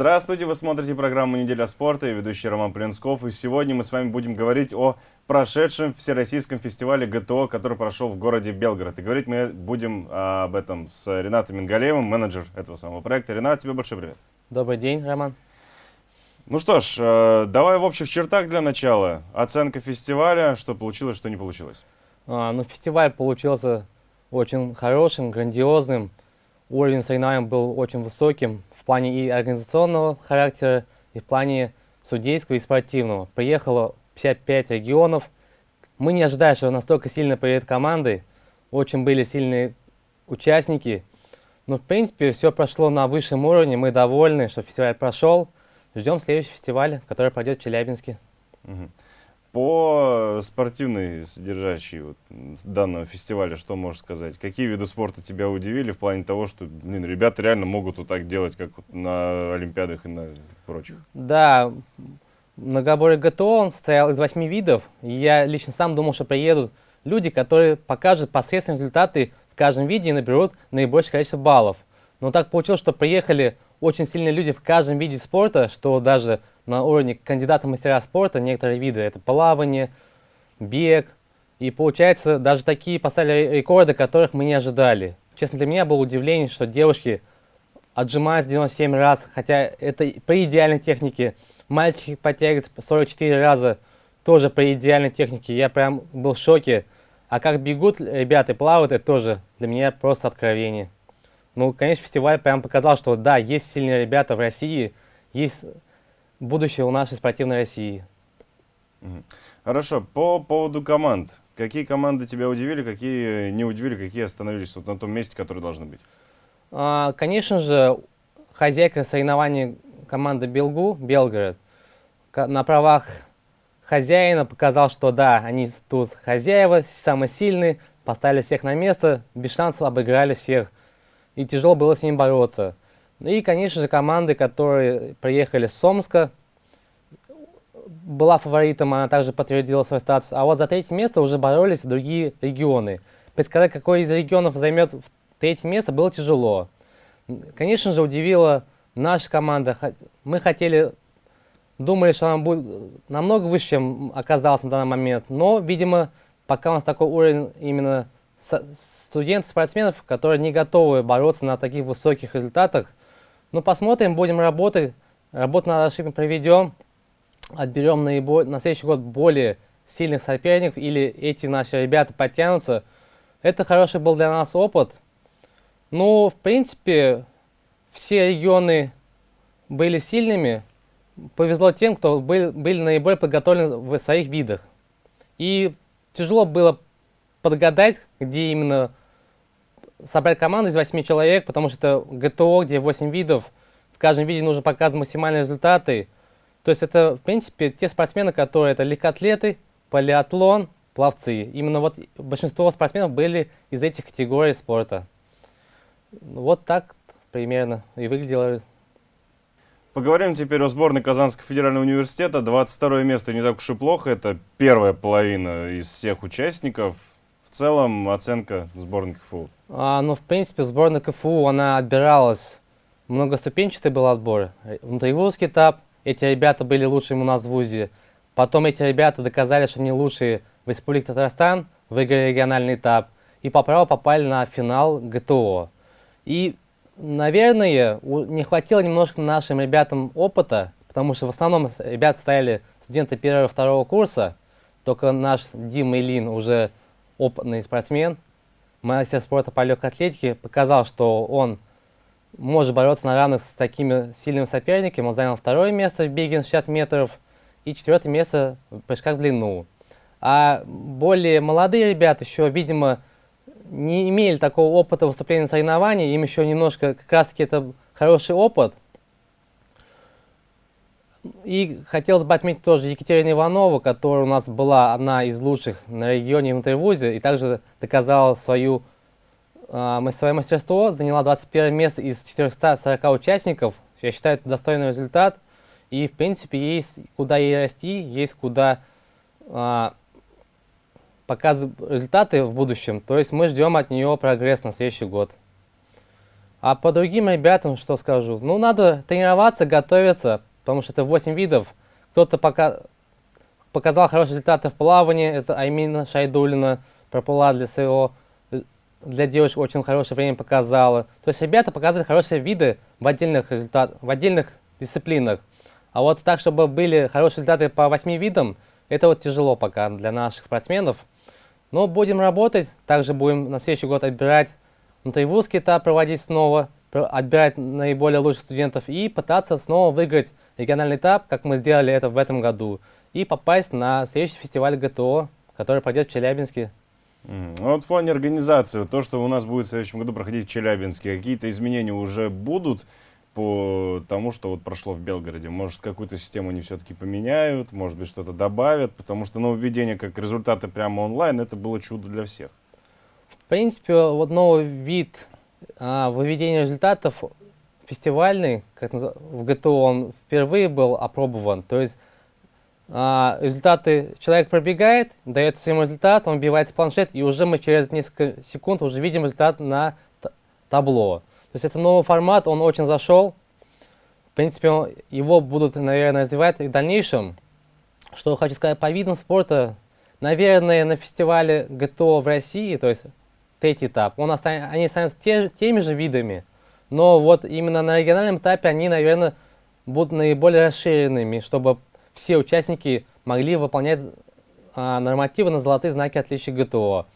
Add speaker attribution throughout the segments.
Speaker 1: Здравствуйте, вы смотрите программу «Неделя спорта» и ведущий Роман Плинсков. И сегодня мы с вами будем говорить о прошедшем Всероссийском фестивале ГТО, который прошел в городе Белгород. И говорить мы будем а, об этом с Ренатом Мингалеевым, менеджер этого самого проекта. Ренат, тебе большой привет.
Speaker 2: Добрый день, Роман.
Speaker 1: Ну что ж, э, давай в общих чертах для начала. Оценка фестиваля, что получилось, что не получилось.
Speaker 2: А, ну, фестиваль получился очень хорошим, грандиозным. Уровень соревнований был очень высоким в плане и организационного характера, и в плане судейского и спортивного. Приехало 55 регионов. Мы не ожидали, что настолько сильно приедет команды. Очень были сильные участники. Но, в принципе, все прошло на высшем уровне. Мы довольны, что фестиваль прошел. Ждем следующий фестиваль, который пройдет в Челябинске.
Speaker 1: По спортивной содержащей вот, данного фестиваля, что можешь сказать? Какие виды спорта тебя удивили в плане того, что блин, ребята реально могут вот так делать, как вот на Олимпиадах и на прочих?
Speaker 2: Да, многоборье ГТО он состоял из восьми видов. Я лично сам думал, что приедут люди, которые покажут посредственные результаты в каждом виде и наберут наибольшее количество баллов. Но так получилось, что приехали очень сильные люди в каждом виде спорта, что даже на уровне кандидата мастера спорта некоторые виды, это плавание, бег. И получается, даже такие поставили рекорды, которых мы не ожидали. Честно, для меня было удивление, что девушки отжимаются 97 раз, хотя это при идеальной технике. Мальчики подтягиваются 44 раза, тоже при идеальной технике. Я прям был в шоке. А как бегут ребята и плавают, это тоже для меня просто откровение. Ну, конечно, фестиваль прям показал, что да, есть сильные ребята в России, есть будущее у нашей спортивной России.
Speaker 1: Хорошо, по поводу команд. Какие команды тебя удивили, какие не удивили, какие остановились вот на том месте, который должны быть?
Speaker 2: А, конечно же, хозяйка соревнований команды Белгу, Белгород, на правах хозяина показал, что да, они тут хозяева, самые сильные, поставили всех на место, без шансов обыграли всех и тяжело было с ним бороться. И, конечно же, команды, которые приехали с Сомска, была фаворитом, она также подтвердила свой статус. А вот за третье место уже боролись другие регионы. Предсказать, какой из регионов займет третье место, было тяжело. Конечно же, удивила наша команда. Мы хотели, думали, что она будет намного выше, чем оказалось на данный момент. Но, видимо, пока у нас такой уровень именно студентов-спортсменов, которые не готовы бороться на таких высоких результатах. Ну, посмотрим, будем работать. Работу над ошибками проведем. Отберем наиболее, на следующий год более сильных соперников или эти наши ребята подтянутся. Это хороший был для нас опыт. Ну, в принципе, все регионы были сильными. Повезло тем, кто был, были наиболее подготовлены в своих видах. И тяжело было подгадать, где именно собрать команду из 8 человек, потому что это ГТО, где 8 видов, в каждом виде нужно показывать максимальные результаты. То есть это, в принципе, те спортсмены, которые это легкоатлеты, полиатлон, пловцы. Именно вот большинство спортсменов были из этих категорий спорта. Вот так примерно и выглядело.
Speaker 1: Поговорим теперь о сборной Казанского федерального университета. 22 место не так уж и плохо. Это первая половина из всех участников. В целом оценка сборной КФУ.
Speaker 2: А, ну, в принципе, сборная КФУ, она отбиралась, многоступенчатый был отбор. Внутривузский этап, эти ребята были лучшими у нас в ВУЗе. Потом эти ребята доказали, что они лучшие в Республике Татарстан, выиграли региональный этап. И по праву попали на финал ГТО. И, наверное, не хватило немножко нашим ребятам опыта, потому что в основном ребята стояли студенты первого и второго курса. Только наш Дима Илин уже опытный спортсмен, мастер спорта по легкой атлетике, показал, что он может бороться на равных с такими сильными соперниками. Он занял второе место в беге на 60 метров и четвертое место в прыжках в длину. А более молодые ребята еще, видимо, не имели такого опыта выступления на соревнованиях, им еще немножко, как раз таки это хороший опыт, и хотелось бы отметить тоже Екатерину Иванову, которая у нас была одна из лучших на регионе интервузе и также доказала свою, э, свое мастерство, заняла 21 место из 440 участников. Я считаю, это достойный результат. И, в принципе, есть куда ей расти, есть куда э, показывать результаты в будущем. То есть мы ждем от нее прогресс на следующий год. А по другим ребятам что скажу? Ну, надо тренироваться, готовиться, потому что это 8 видов. Кто-то пока показал хорошие результаты в плавании, это Аймина Шайдулина проплыла для своего, для девушек очень хорошее время показала. То есть ребята показывают хорошие виды в отдельных, результат, в отдельных дисциплинах. А вот так, чтобы были хорошие результаты по 8 видам, это вот тяжело пока для наших спортсменов. Но будем работать, также будем на следующий год отбирать внутривузский этап, проводить снова, отбирать наиболее лучших студентов и пытаться снова выиграть региональный этап, как мы сделали это в этом году, и попасть на следующий фестиваль ГТО, который пройдет в Челябинске.
Speaker 1: Mm. Вот в плане организации, то, что у нас будет в следующем году проходить в Челябинске, какие-то изменения уже будут по тому, что вот прошло в Белгороде? Может, какую-то систему они все-таки поменяют, может быть, что-то добавят, потому что нововведение как результаты прямо онлайн, это было чудо для всех.
Speaker 2: В принципе, вот новый вид а, выведения результатов фестивальный, как в ГТО он впервые был опробован. То есть а, результаты, человек пробегает, дает своему результат, он вбивается в планшет, и уже мы через несколько секунд уже видим результат на табло. То есть это новый формат, он очень зашел. В принципе, он, его будут, наверное, развивать и в дальнейшем. Что хочу сказать по видам спорта. Наверное, на фестивале ГТО в России, то есть третий этап, он останется, они останутся те, теми же видами, но вот именно на региональном этапе они, наверное, будут наиболее расширенными, чтобы все участники могли выполнять а, нормативы на золотые знаки отличия ГТО.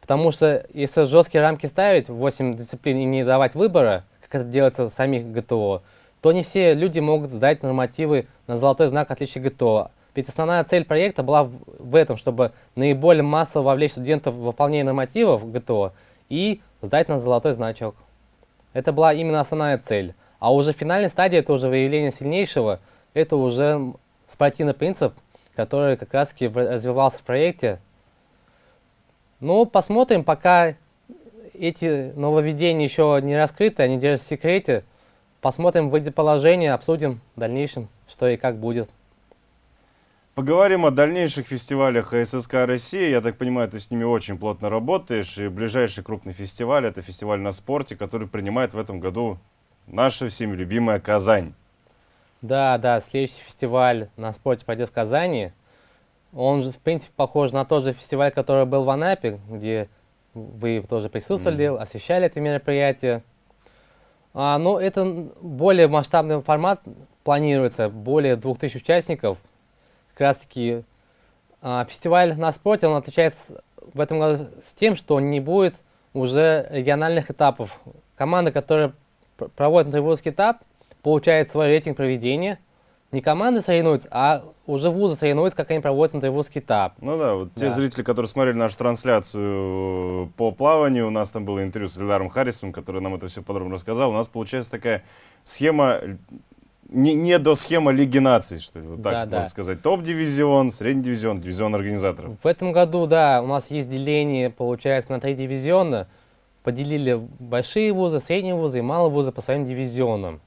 Speaker 2: Потому что если жесткие рамки ставить, 8 дисциплин и не давать выбора, как это делается в самих ГТО, то не все люди могут сдать нормативы на золотой знак отличия ГТО. Ведь основная цель проекта была в, этом, чтобы наиболее массово вовлечь студентов в выполнение нормативов ГТО и сдать на золотой значок. Это была именно основная цель. А уже финальной стадии, это уже выявление сильнейшего, это уже спортивный принцип, который как раз таки развивался в проекте. Ну, посмотрим, пока эти нововведения еще не раскрыты, они держат в секрете. Посмотрим, выйдет положение, обсудим в дальнейшем, что и как будет.
Speaker 1: Поговорим о дальнейших фестивалях ССК России. Я так понимаю, ты с ними очень плотно работаешь. И ближайший крупный фестиваль – это фестиваль на спорте, который принимает в этом году наша всеми любимая Казань.
Speaker 2: Да, да, следующий фестиваль на спорте пройдет в Казани. Он в принципе, похож на тот же фестиваль, который был в Анапе, где вы тоже присутствовали, mm -hmm. освещали это мероприятие. А, но это более масштабный формат планируется, более 2000 участников – как раз таки а, фестиваль на спорте, он отличается в этом году с тем, что не будет уже региональных этапов. Команда, которая проводит внутривузовский этап, получает свой рейтинг проведения. Не команды соревнуются, а уже вузы соревнуются, как они проводят внутривузовский этап.
Speaker 1: Ну да, вот да. те зрители, которые смотрели нашу трансляцию э, по плаванию, у нас там было интервью с Эльдаром Харрисом, который нам это все подробно рассказал. У нас получается такая схема не, не до схема Лиги наций, что ли, вот так да, можно да. сказать. Топ-дивизион, средний дивизион, дивизион организаторов.
Speaker 2: В этом году, да, у нас есть деление, получается, на три дивизиона. Поделили большие вузы, средние вузы и малые вузы по своим дивизионам.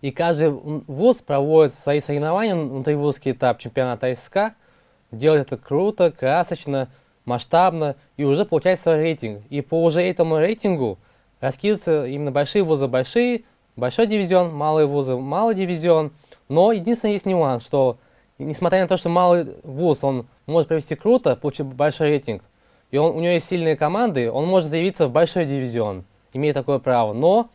Speaker 2: И каждый вуз проводит свои соревнования, внутривузский этап чемпионата СК, делает это круто, красочно, масштабно, и уже получает свой рейтинг. И по уже этому рейтингу раскидываются именно большие вузы большие, большой дивизион, малые вузы, малый дивизион. Но единственное есть нюанс, что несмотря на то, что малый вуз, он может провести круто, получить большой рейтинг, и он, у него есть сильные команды, он может заявиться в большой дивизион, имеет такое право. Но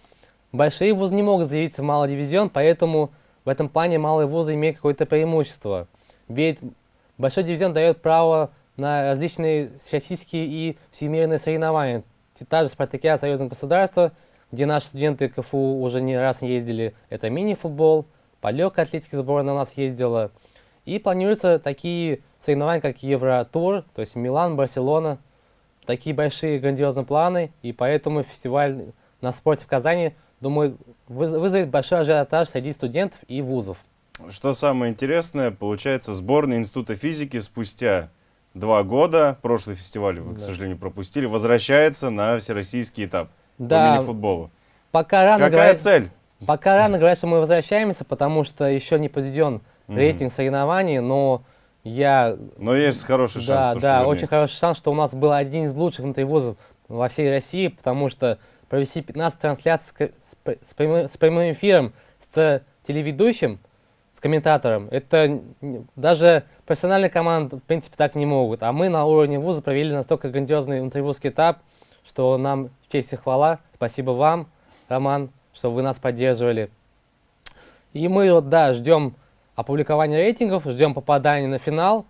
Speaker 2: большие вузы не могут заявиться в малый дивизион, поэтому в этом плане малые вузы имеют какое-то преимущество. Ведь большой дивизион дает право на различные всероссийские и всемирные соревнования. Та же спартакиада союзного государства – где наши студенты КФУ уже не раз ездили. Это мини-футбол, по легкой атлетике сборная у нас ездила. И планируются такие соревнования, как Евротур, то есть Милан, Барселона. Такие большие грандиозные планы, и поэтому фестиваль на спорте в Казани, думаю, вызовет большой ажиотаж среди студентов и вузов.
Speaker 1: Что самое интересное, получается, сборная Института физики спустя два года, прошлый фестиваль вы, да. к сожалению, пропустили, возвращается на всероссийский этап да. по мини-футболу.
Speaker 2: Пока рано
Speaker 1: Какая говорить, цель?
Speaker 2: Пока рано говорить, что мы возвращаемся, потому что еще не подведен mm. рейтинг соревнований, но я...
Speaker 1: Но есть хороший шанс,
Speaker 2: Да,
Speaker 1: то,
Speaker 2: да, очень хороший шанс, что у нас был один из лучших внутривузов во всей России, потому что провести 15 трансляций с, с, прямым, с прямым эфиром, с телеведущим, с комментатором. Это даже профессиональные команды, в принципе, так не могут. А мы на уровне вуза провели настолько грандиозный внутривузский этап, что нам честь и хвала. Спасибо вам, Роман, что вы нас поддерживали. И мы вот, да, ждем опубликования рейтингов, ждем попадания на финал.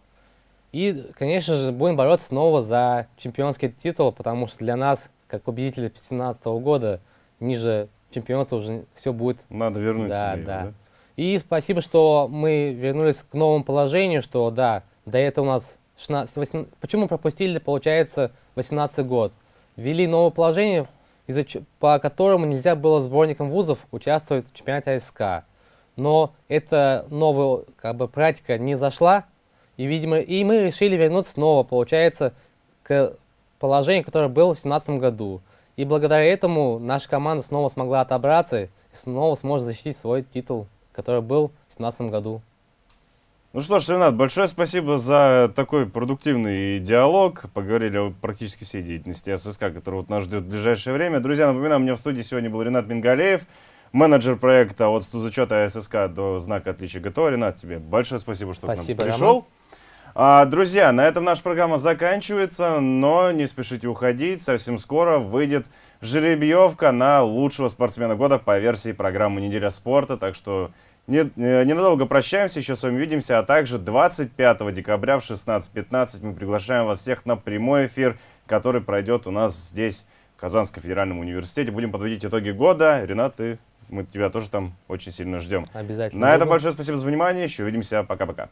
Speaker 2: И, конечно же, будем бороться снова за чемпионский титул, потому что для нас, как победители 2017 года, ниже чемпионства уже все будет...
Speaker 1: Надо вернуть
Speaker 2: да,
Speaker 1: себе
Speaker 2: да.
Speaker 1: да?
Speaker 2: И спасибо, что мы вернулись к новому положению, что, да, до этого у нас 16, 18, почему пропустили, получается, 18 год. Ввели новое положение, по которому нельзя было сборникам вузов участвовать в чемпионате АСК. Но эта новая как бы, практика не зашла, и, видимо, и мы решили вернуться снова, получается, к положению, которое было в 2017 году. И благодаря этому наша команда снова смогла отобраться и снова сможет защитить свой титул, который был в 2017 году.
Speaker 1: Ну что ж, Ренат, большое спасибо за такой продуктивный диалог. Поговорили о практически всей деятельности ССК, которая вот нас ждет в ближайшее время. Друзья, напоминаю, у меня в студии сегодня был Ренат Мингалеев, менеджер проекта от стузачета ССК до знака отличия ГТО. Ренат, тебе большое спасибо, что
Speaker 2: спасибо,
Speaker 1: к нам пришел. А, друзья, на этом наша программа заканчивается, но не спешите уходить. Совсем скоро выйдет жеребьевка на лучшего спортсмена года по версии программы «Неделя спорта». Так что ненадолго прощаемся, еще с вами увидимся. А также 25 декабря в 16.15 мы приглашаем вас всех на прямой эфир, который пройдет у нас здесь, в Казанском федеральном университете. Будем подводить итоги года. Ренат, ты, мы тебя тоже там очень сильно ждем.
Speaker 2: Обязательно.
Speaker 1: На этом большое спасибо за внимание. Еще увидимся. Пока-пока.